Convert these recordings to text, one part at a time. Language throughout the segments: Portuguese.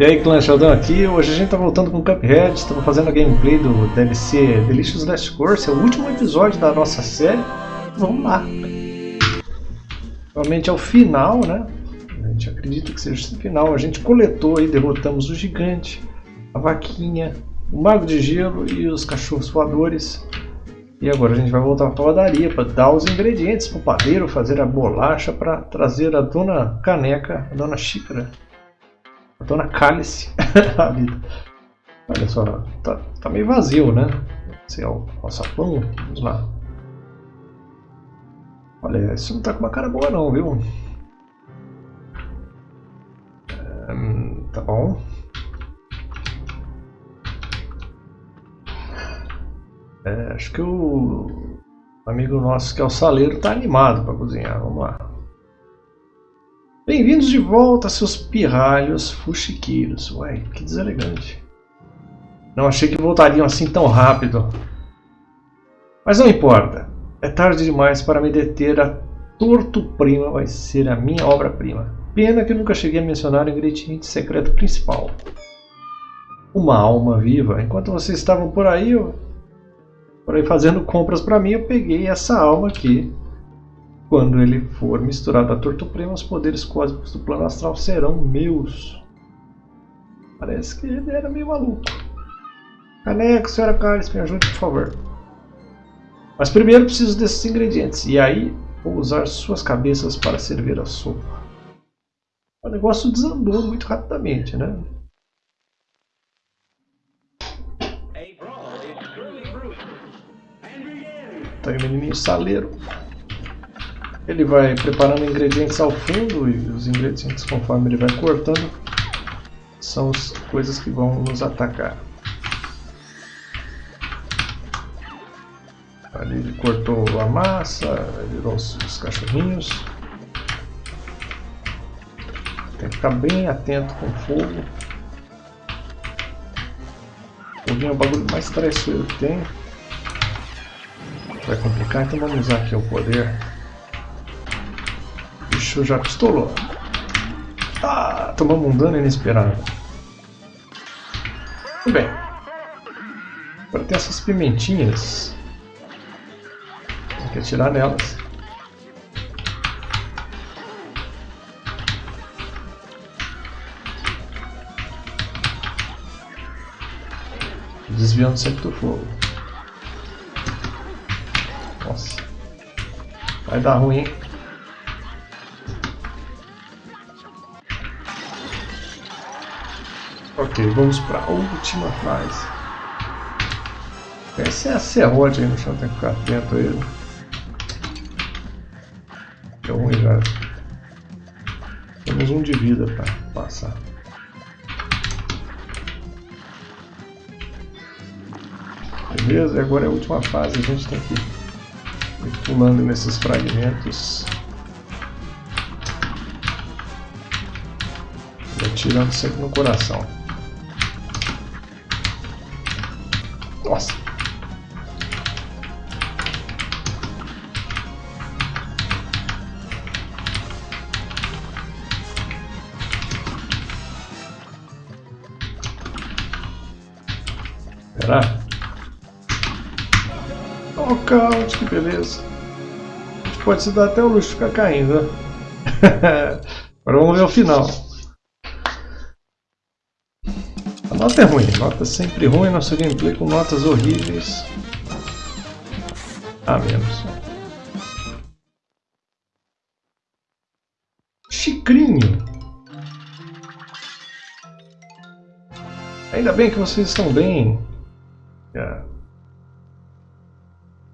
E aí, Clã Sheldon aqui. Hoje a gente tá voltando com Cuphead. Estamos fazendo a gameplay do DLC Delicious Last Course. É o último episódio da nossa série. Vamos lá. Realmente é o final, né? A gente acredita que seja o final. A gente coletou e derrotamos o gigante, a vaquinha, o mago de gelo e os cachorros voadores. E agora a gente vai voltar para a padaria para dar os ingredientes para o padeiro fazer a bolacha para trazer a dona caneca, a dona xícara. Dona Cálice a vida. Olha só, tá, tá meio vazio, né? Esse é o sapão. Vamos lá. Olha, isso não tá com uma cara boa não, viu? Hum, tá bom. É, acho que o amigo nosso que é o saleiro tá animado para cozinhar. Vamos lá. Bem-vindos de volta, seus pirralhos fuxiqueiros. Ué, que deselegante. Não achei que voltariam assim tão rápido. Mas não importa. É tarde demais para me deter. A Torto Prima vai ser a minha obra-prima. Pena que eu nunca cheguei a mencionar o ingrediente secreto principal. Uma alma viva. Enquanto vocês estavam por aí, eu... por aí fazendo compras para mim, eu peguei essa alma aqui quando ele for misturado a Tortoprema, os poderes cósmicos do plano astral serão meus. Parece que ele era meio maluco. Caneco, senhora Carlos, me ajude, por favor. Mas primeiro preciso desses ingredientes. E aí vou usar suas cabeças para servir a sopa. O negócio desandou muito rapidamente, né? Tá aí o menininho saleiro. Ele vai preparando ingredientes ao fundo e os ingredientes conforme ele vai cortando são as coisas que vão nos atacar. Ali ele cortou a massa, virou os, os cachorrinhos. Tem que ficar bem atento com o fogo. O foguinho é o bagulho mais traiçoeiro que tem. Vai complicar, então vamos usar aqui o poder bicho já pistolou. Ah, tomamos um dano inesperado. Muito bem. Agora tem essas pimentinhas. Tem que atirar nelas. Desviando sempre do fogo. Nossa. Vai dar ruim, hein? Vamos para a última fase. Essa é a serrote aí no chão, tem que ficar atento a ele. Deu ruim já. Temos um de vida para passar. Beleza, e agora é a última fase, a gente tem que ir pulando nesses fragmentos. Atirando sempre no coração. Nossa. Será? Oh, caos, que beleza. A gente pode se dar até o luxo de ficar caindo. Né? Agora vamos ver o final. Nota é ruim, nota sempre ruim, nosso gameplay com notas horríveis. Ah, menos. Chicrinho. Ainda bem que vocês estão bem. É.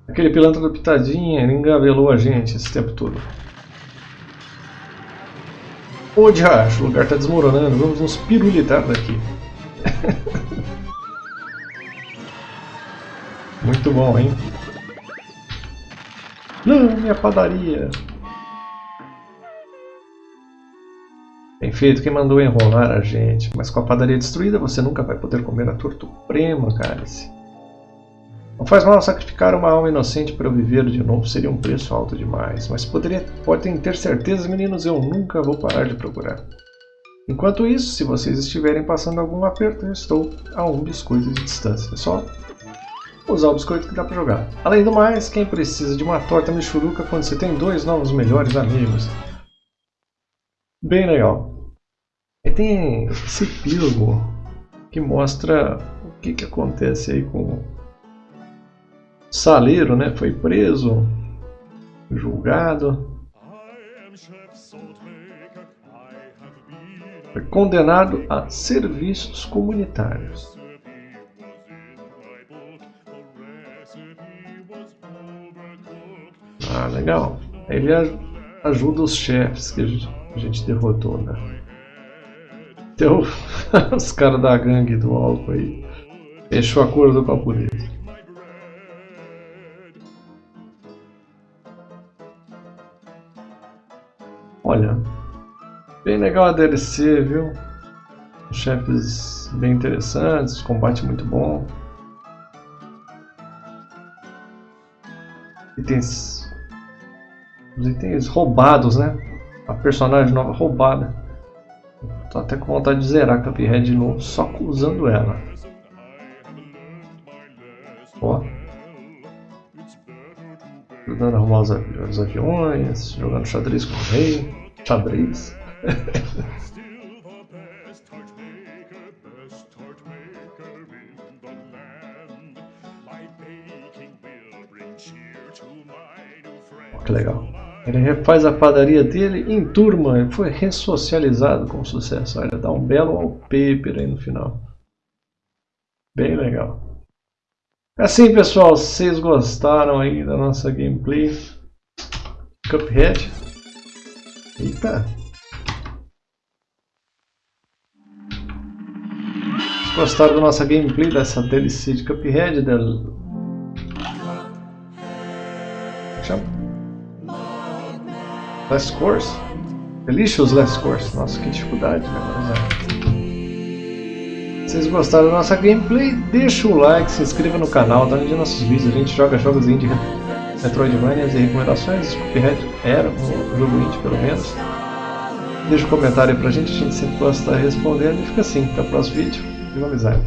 Aquele pilantra da pitadinha, ele a gente esse tempo todo. Ô diacho, o lugar está desmoronando, vamos nos pirulitar daqui. Muito bom, hein? Não, minha padaria! Bem feito, quem mandou enrolar a gente. Mas com a padaria destruída, você nunca vai poder comer a tortuprema, cálice. Não faz mal sacrificar uma alma inocente para eu viver de novo, seria um preço alto demais. Mas poderia, podem ter certeza, meninos, eu nunca vou parar de procurar. Enquanto isso, se vocês estiverem passando algum aperto, eu estou a um biscoito de distância. É só usar o biscoito que dá para jogar. Além do mais, quem precisa de uma torta michuruca quando você tem dois novos melhores amigos? Bem legal. E tem esse epílogo que mostra o que, que acontece aí com o Saleiro, né? Foi preso, julgado. Foi condenado a serviços comunitários. Ah, legal. Ele ajuda os chefes que a gente derrotou, né? Então, os caras da gangue do álcool aí fechou acordo com a polícia. Olha, bem legal a DLC, viu? Chefes bem interessantes, combate muito bom. Itens, os itens roubados, né? A personagem nova roubada. Tô até com vontade de zerar Cuphead de novo, só usando ela. Ó. Ajudando a arrumar os, avi os aviões, jogando xadrez com o rei. Xadrez. que legal. Ele refaz a padaria dele em turma e foi ressocializado com sucesso. Olha, dá um belo wallpaper aí no final. Bem legal. Assim, pessoal, vocês gostaram aí da nossa gameplay Cuphead? Eita! Gostaram da nossa gameplay dessa DLC de Cuphead? Del... Chama? Last Course? Delicious Last Course. Nossa, que dificuldade, né? Se vocês gostaram da nossa gameplay, deixa o like, se inscreva no canal, dá um dia nossos vídeos. A gente joga jogos indie, Metroidvanias e recomendações. Cuphead era um jogo indie, pelo menos. Deixa um comentário aí pra gente, a gente sempre gosta de respondendo. E fica assim, até o próximo vídeo. Viva amizade!